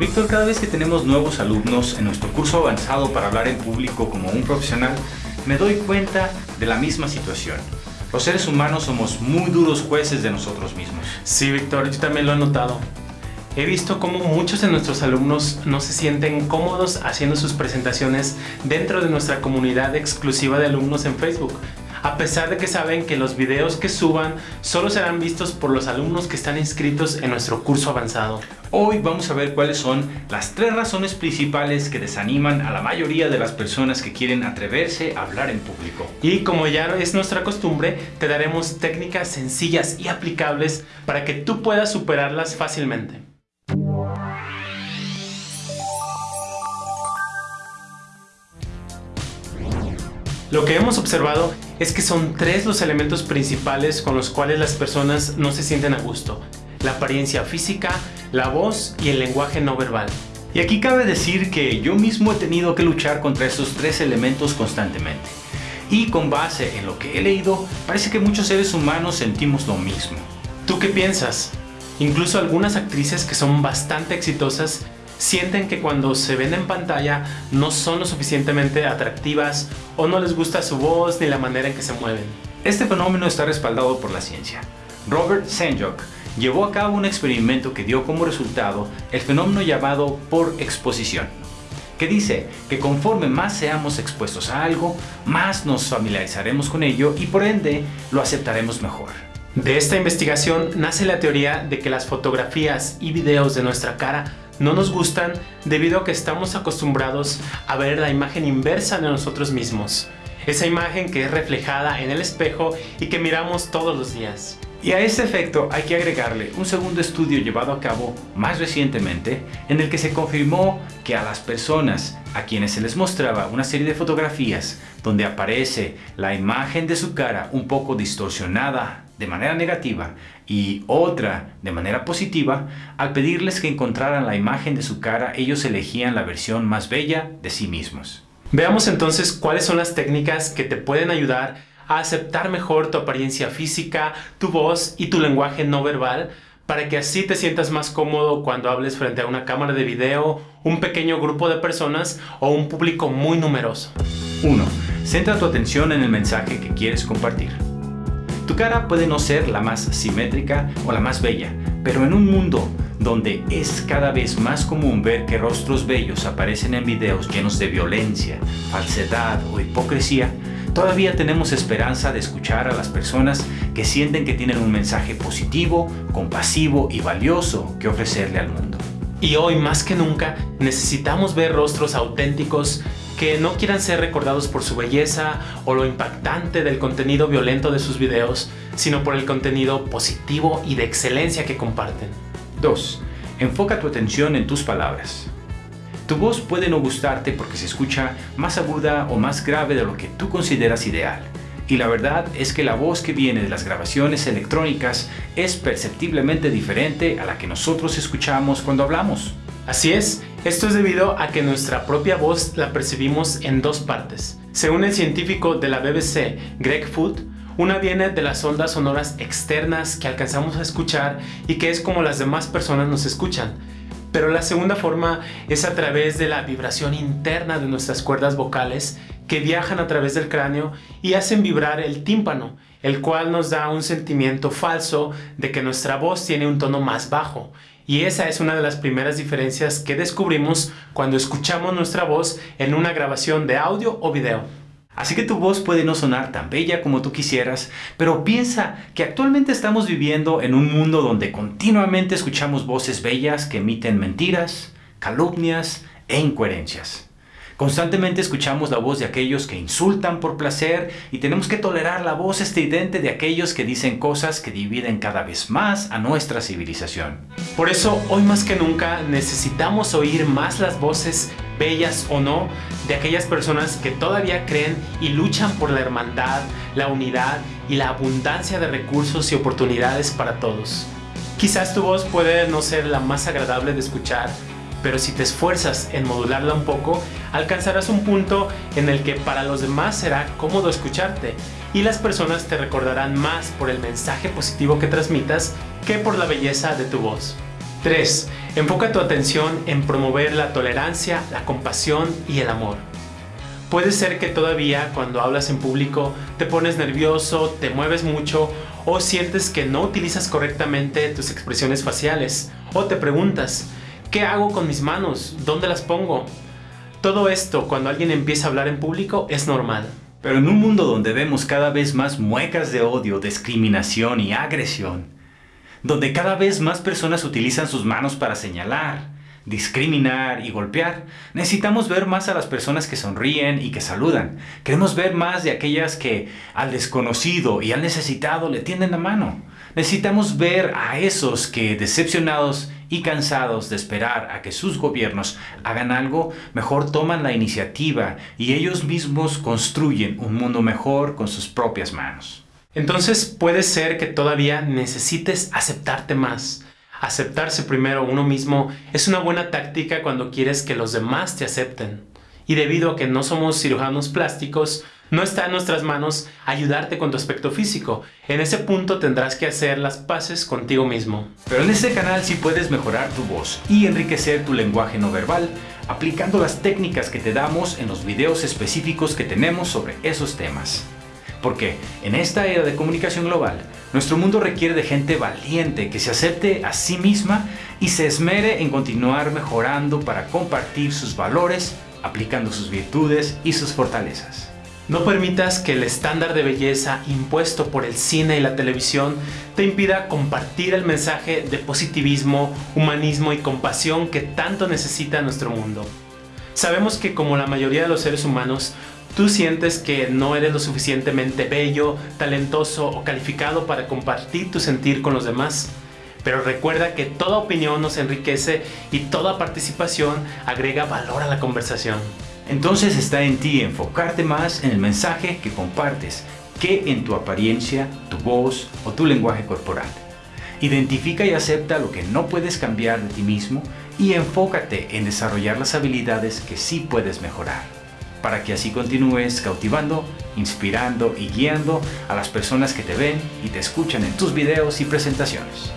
Víctor, cada vez que tenemos nuevos alumnos en nuestro curso avanzado para hablar en público como un profesional, me doy cuenta de la misma situación. Los seres humanos somos muy duros jueces de nosotros mismos. Sí, Víctor, yo también lo he notado. He visto cómo muchos de nuestros alumnos no se sienten cómodos haciendo sus presentaciones dentro de nuestra comunidad exclusiva de alumnos en Facebook, a pesar de que saben que los videos que suban solo serán vistos por los alumnos que están inscritos en nuestro curso avanzado. Hoy vamos a ver cuáles son las tres razones principales que desaniman a la mayoría de las personas que quieren atreverse a hablar en público. Y como ya es nuestra costumbre, te daremos técnicas sencillas y aplicables para que tú puedas superarlas fácilmente. Lo que hemos observado es que son tres los elementos principales con los cuales las personas no se sienten a gusto. La apariencia física, la voz y el lenguaje no verbal. Y aquí cabe decir que yo mismo he tenido que luchar contra estos tres elementos constantemente. Y con base en lo que he leído, parece que muchos seres humanos sentimos lo mismo. ¿Tú qué piensas? Incluso algunas actrices que son bastante exitosas sienten que cuando se ven en pantalla no son lo suficientemente atractivas o no les gusta su voz ni la manera en que se mueven. Este fenómeno está respaldado por la ciencia. Robert Sanjok llevó a cabo un experimento que dio como resultado el fenómeno llamado por exposición, que dice que conforme más seamos expuestos a algo, más nos familiarizaremos con ello y por ende lo aceptaremos mejor. De esta investigación nace la teoría de que las fotografías y videos de nuestra cara no nos gustan debido a que estamos acostumbrados a ver la imagen inversa de nosotros mismos. Esa imagen que es reflejada en el espejo y que miramos todos los días. Y a ese efecto hay que agregarle un segundo estudio llevado a cabo más recientemente en el que se confirmó que a las personas a quienes se les mostraba una serie de fotografías donde aparece la imagen de su cara un poco distorsionada de manera negativa y otra de manera positiva, al pedirles que encontraran la imagen de su cara, ellos elegían la versión más bella de sí mismos. Veamos entonces cuáles son las técnicas que te pueden ayudar a aceptar mejor tu apariencia física, tu voz y tu lenguaje no verbal para que así te sientas más cómodo cuando hables frente a una cámara de video, un pequeño grupo de personas o un público muy numeroso. 1. Centra tu atención en el mensaje que quieres compartir. Tu cara puede no ser la más simétrica o la más bella, pero en un mundo donde es cada vez más común ver que rostros bellos aparecen en videos llenos de violencia, falsedad o hipocresía, todavía tenemos esperanza de escuchar a las personas que sienten que tienen un mensaje positivo, compasivo y valioso que ofrecerle al mundo. Y hoy más que nunca necesitamos ver rostros auténticos que no quieran ser recordados por su belleza o lo impactante del contenido violento de sus videos, sino por el contenido positivo y de excelencia que comparten. 2. Enfoca tu atención en tus palabras. Tu voz puede no gustarte porque se escucha más aguda o más grave de lo que tú consideras ideal. Y la verdad es que la voz que viene de las grabaciones electrónicas es perceptiblemente diferente a la que nosotros escuchamos cuando hablamos. Así es, esto es debido a que nuestra propia voz la percibimos en dos partes. Según el científico de la BBC, Greg Foot, una viene de las ondas sonoras externas que alcanzamos a escuchar y que es como las demás personas nos escuchan. Pero la segunda forma es a través de la vibración interna de nuestras cuerdas vocales que viajan a través del cráneo y hacen vibrar el tímpano, el cual nos da un sentimiento falso de que nuestra voz tiene un tono más bajo y esa es una de las primeras diferencias que descubrimos cuando escuchamos nuestra voz en una grabación de audio o video. Así que tu voz puede no sonar tan bella como tú quisieras, pero piensa que actualmente estamos viviendo en un mundo donde continuamente escuchamos voces bellas que emiten mentiras, calumnias e incoherencias. Constantemente escuchamos la voz de aquellos que insultan por placer y tenemos que tolerar la voz estridente de aquellos que dicen cosas que dividen cada vez más a nuestra civilización. Por eso, hoy más que nunca, necesitamos oír más las voces, bellas o no, de aquellas personas que todavía creen y luchan por la hermandad, la unidad y la abundancia de recursos y oportunidades para todos. Quizás tu voz puede no ser la más agradable de escuchar, pero si te esfuerzas en modularla un poco, alcanzarás un punto en el que para los demás será cómodo escucharte y las personas te recordarán más por el mensaje positivo que transmitas que por la belleza de tu voz. 3. Enfoca tu atención en promover la tolerancia, la compasión y el amor. Puede ser que todavía cuando hablas en público te pones nervioso, te mueves mucho o sientes que no utilizas correctamente tus expresiones faciales o te preguntas, ¿qué hago con mis manos? ¿Dónde las pongo? Todo esto cuando alguien empieza a hablar en público es normal. Pero en un mundo donde vemos cada vez más muecas de odio, discriminación y agresión, donde cada vez más personas utilizan sus manos para señalar, discriminar y golpear. Necesitamos ver más a las personas que sonríen y que saludan. Queremos ver más de aquellas que al desconocido y al necesitado le tienden la mano. Necesitamos ver a esos que decepcionados y cansados de esperar a que sus gobiernos hagan algo, mejor toman la iniciativa y ellos mismos construyen un mundo mejor con sus propias manos. Entonces puede ser que todavía necesites aceptarte más. Aceptarse primero uno mismo es una buena táctica cuando quieres que los demás te acepten. Y debido a que no somos cirujanos plásticos, no está en nuestras manos ayudarte con tu aspecto físico. En ese punto tendrás que hacer las paces contigo mismo. Pero en este canal sí puedes mejorar tu voz y enriquecer tu lenguaje no verbal aplicando las técnicas que te damos en los videos específicos que tenemos sobre esos temas. Porque en esta era de comunicación global, nuestro mundo requiere de gente valiente que se acepte a sí misma y se esmere en continuar mejorando para compartir sus valores, aplicando sus virtudes y sus fortalezas. No permitas que el estándar de belleza impuesto por el cine y la televisión te impida compartir el mensaje de positivismo, humanismo y compasión que tanto necesita nuestro mundo. Sabemos que como la mayoría de los seres humanos, tú sientes que no eres lo suficientemente bello, talentoso o calificado para compartir tu sentir con los demás. Pero recuerda que toda opinión nos enriquece y toda participación agrega valor a la conversación. Entonces está en ti enfocarte más en el mensaje que compartes que en tu apariencia, tu voz o tu lenguaje corporal. Identifica y acepta lo que no puedes cambiar de ti mismo y enfócate en desarrollar las habilidades que sí puedes mejorar para que así continúes cautivando, inspirando y guiando a las personas que te ven y te escuchan en tus videos y presentaciones.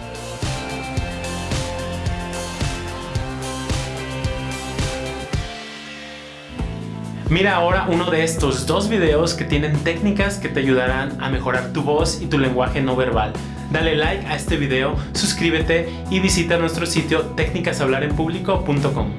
Mira ahora uno de estos dos videos que tienen técnicas que te ayudarán a mejorar tu voz y tu lenguaje no verbal. Dale like a este video, suscríbete y visita nuestro sitio técnicashablarenpublico.com.